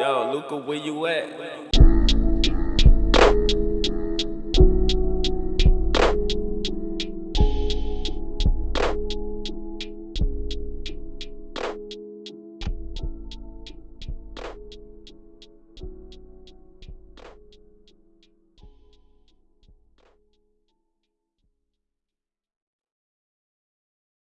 Yo, Luca, where you at?